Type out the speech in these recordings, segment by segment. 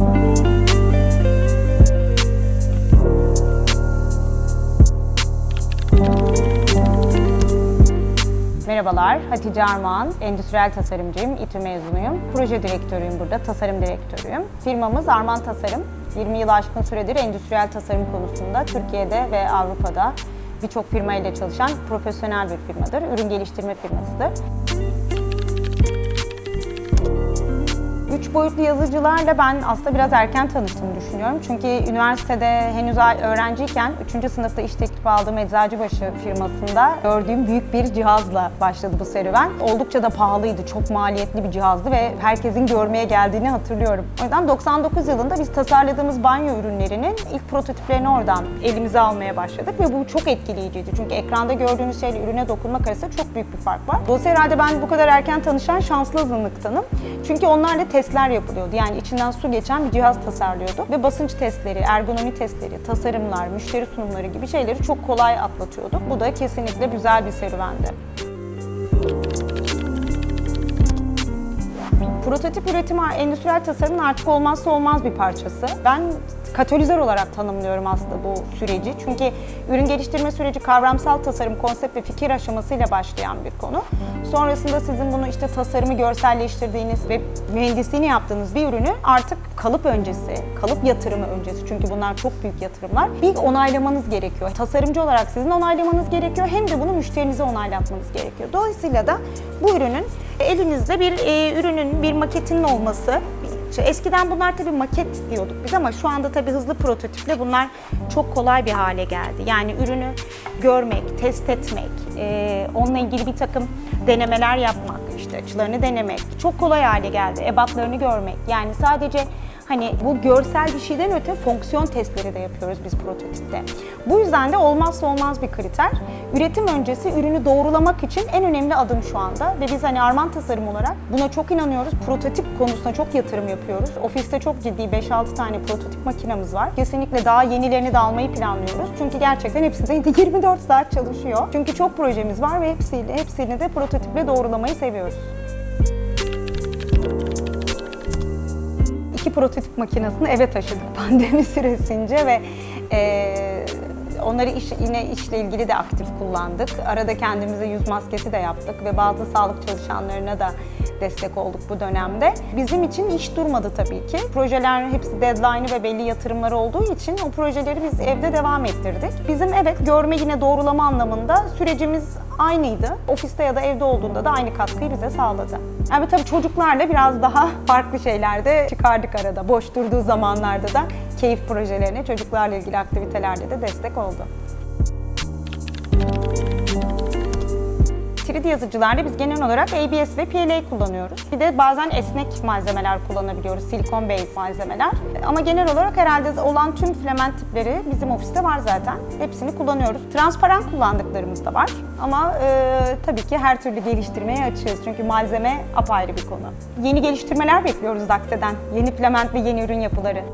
Merhabalar, Hatice Armağan, endüstriyel tasarımcıyım, İTÜ mezunuyum. Proje direktörüyüm burada, tasarım direktörüyüm. Firmamız Arman Tasarım. 20 yıl aşkın süredir endüstriyel tasarım konusunda Türkiye'de ve Avrupa'da birçok firma ile çalışan profesyonel bir firmadır. Ürün geliştirme firmasıdır. Boyutlu yazıcılarla ben aslında biraz erken tanıştığımı düşünüyorum. Çünkü üniversitede henüz öğrenciyken 3. sınıfta iş teklifi aldığım Eczacıbaşı firmasında gördüğüm büyük bir cihazla başladı bu serüven. Oldukça da pahalıydı, çok maliyetli bir cihazdı ve herkesin görmeye geldiğini hatırlıyorum. O yüzden 99 yılında biz tasarladığımız banyo ürünlerinin ilk prototiplerini oradan elimize almaya başladık ve bu çok etkileyiciydi. Çünkü ekranda gördüğünüz şeyle ürüne dokunmak arasında çok büyük bir fark var. Dolayısıyla herhalde ben bu kadar erken tanışan şanslı azınlıktanım. Çünkü onlarla testler yapılıyordu. Yani içinden su geçen bir cihaz tasarlıyorduk ve basınç testleri, ergonomi testleri, tasarımlar, müşteri sunumları gibi şeyleri çok kolay atlatıyorduk. Bu da kesinlikle güzel bir serüvendi. Prototip üretimi endüstriyel tasarımın artık olmazsa olmaz bir parçası. Ben katalizör olarak tanımlıyorum aslında bu süreci. Çünkü ürün geliştirme süreci kavramsal tasarım, konsept ve fikir aşamasıyla başlayan bir konu. Sonrasında sizin bunu işte tasarımı görselleştirdiğiniz ve mühendisliğini yaptığınız bir ürünü artık kalıp öncesi, kalıp yatırımı öncesi çünkü bunlar çok büyük yatırımlar. Bir onaylamanız gerekiyor. Tasarımcı olarak sizin onaylamanız gerekiyor hem de bunu müşterinize onaylatmanız gerekiyor. Dolayısıyla da bu ürünün elinizde bir e, ürünün, bir maketinin olması işte eskiden bunlar tabii maket diyorduk biz ama şu anda tabii hızlı prototiple bunlar çok kolay bir hale geldi. Yani ürünü görmek, test etmek, e, onunla ilgili bir takım denemeler yapmak, işte açılarını denemek çok kolay hale geldi. Ebatlarını görmek. Yani sadece Hani bu görsel bir şeyden öte fonksiyon testleri de yapıyoruz biz prototipte. Bu yüzden de olmazsa olmaz bir kriter. Üretim öncesi ürünü doğrulamak için en önemli adım şu anda ve biz hani Arman Tasarım olarak buna çok inanıyoruz. Prototip konusuna çok yatırım yapıyoruz. Ofiste çok ciddi 5-6 tane prototip makinamız var. Kesinlikle daha yenilerini de almayı planlıyoruz. Çünkü gerçekten hepsi de 24 saat çalışıyor. Çünkü çok projemiz var ve hepsiyle, hepsini de prototiple doğrulamayı seviyoruz. İki prototip makinesini eve taşıdık pandemi süresince ve e, onları iş, yine işle ilgili de aktif kullandık. Arada kendimize yüz maskesi de yaptık ve bazı sağlık çalışanlarına da destek olduk bu dönemde. Bizim için iş durmadı tabii ki. Projeler hepsi deadline'ı ve belli yatırımları olduğu için o projeleri biz evde devam ettirdik. Bizim evet görme yine doğrulama anlamında sürecimiz aynıydı. Ofiste ya da evde olduğunda da aynı katkıyı bize sağladı. Yani tabii çocuklarla biraz daha farklı şeylerde çıkardık arada. Boş durduğu zamanlarda da keyif projelerine, çocuklarla ilgili aktivitelerde de destek oldu. 3D yazıcılarda biz genel olarak ABS ve PLA kullanıyoruz. Bir de bazen esnek malzemeler kullanabiliyoruz, silikon based malzemeler. Ama genel olarak herhalde olan tüm filament tipleri bizim ofiste var zaten. Hepsini kullanıyoruz. Transparan kullandıklarımız da var. Ama e, tabii ki her türlü geliştirmeye açığız. Çünkü malzeme apayrı bir konu. Yeni geliştirmeler bekliyoruz Daxe'den. Yeni filament ve yeni ürün yapıları.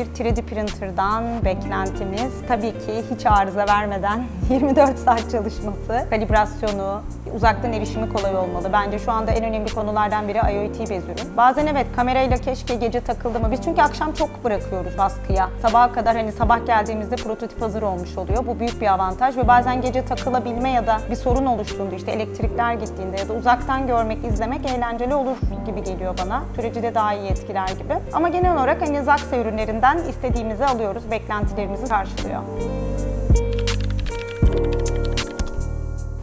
Bir 3D printer'dan beklentimiz tabii ki hiç arıza vermeden 24 saat çalışması, kalibrasyonu, uzaktan erişimi kolay olmalı. Bence şu anda en önemli konulardan biri IoT bez ürün. Bazen evet kamerayla keşke gece takıldı mı? Biz çünkü akşam çok bırakıyoruz baskıya. Sabaha kadar hani sabah geldiğimizde prototip hazır olmuş oluyor. Bu büyük bir avantaj ve bazen gece takılabilme ya da bir sorun oluştuğunda işte elektrikler gittiğinde ya da uzaktan görmek, izlemek eğlenceli olur gibi geliyor bana. Süreci daha iyi etkiler gibi. Ama genel olarak hani Zaxa ürünlerinden istediğimizi alıyoruz, beklentilerimizi karşılıyor.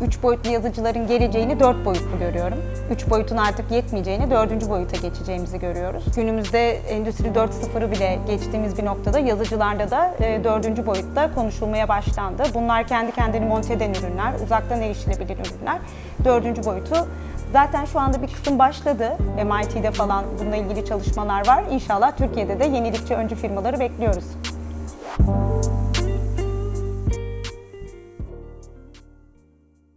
Üç boyutlu yazıcıların geleceğini dört boyutlu görüyorum. Üç boyutun artık yetmeyeceğini dördüncü boyuta geçeceğimizi görüyoruz. Günümüzde Endüstri 4.0'ı bile geçtiğimiz bir noktada yazıcılarda da e, dördüncü boyutta konuşulmaya başlandı. Bunlar kendi kendini monte eden ürünler, uzaktan erişilebilir ürünler. Dördüncü boyutu Zaten şu anda bir kısım başladı. MIT'de falan bununla ilgili çalışmalar var. İnşallah Türkiye'de de yenilikçi öncü firmaları bekliyoruz.